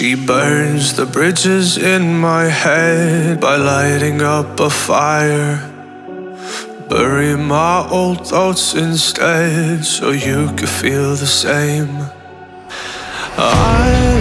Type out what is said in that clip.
She burns the bridges in my head by lighting up a fire. Bury my old thoughts instead so you could feel the same. I